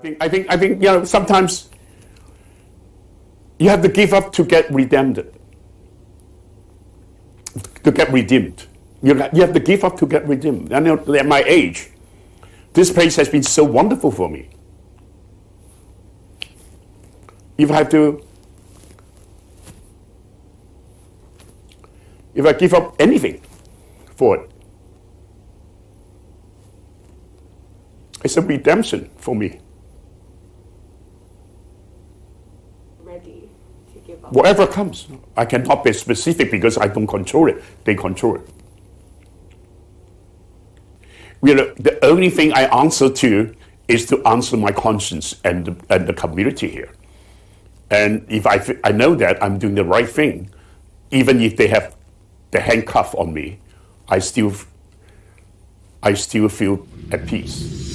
think, I think, I think, you know, sometimes you have to give up to get redeemed, to get redeemed. You, you have to give up to get redeemed. And at my age, this place has been so wonderful for me. If I have to, if I give up anything for it, it's a redemption for me. Ready to give up. Whatever comes, I cannot be specific because I don't control it. They control it. The only thing I answer to is to answer my conscience and the, and the community here. And if I, I know that I'm doing the right thing, even if they have the handcuff on me, I still, I still feel at peace.